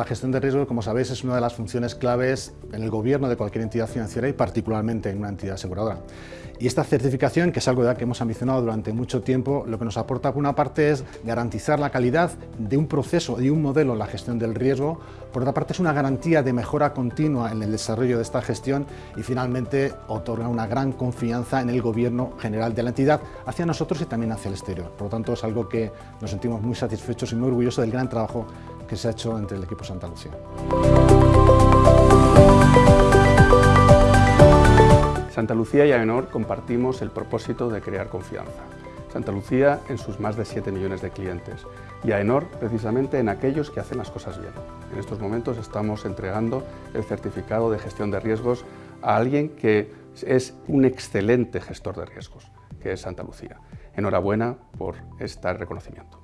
la gestión de riesgo, como sabéis, es una de las funciones claves en el gobierno de cualquier entidad financiera y particularmente en una entidad aseguradora. Y esta certificación, que es algo que hemos ambicionado durante mucho tiempo, lo que nos aporta por una parte es garantizar la calidad de un proceso y un modelo en la gestión del riesgo, por otra parte es una garantía de mejora continua en el desarrollo de esta gestión y finalmente otorga una gran confianza en el gobierno general de la entidad hacia nosotros y también hacia el exterior. Por lo tanto es algo que nos sentimos muy satisfechos y muy orgullosos del gran trabajo que se ha hecho entre el equipo Santa Lucía. Santa Lucía y AENOR compartimos el propósito de crear confianza. Santa Lucía en sus más de 7 millones de clientes y AENOR precisamente en aquellos que hacen las cosas bien. En estos momentos estamos entregando el certificado de gestión de riesgos a alguien que es un excelente gestor de riesgos, que es Santa Lucía. Enhorabuena por este reconocimiento.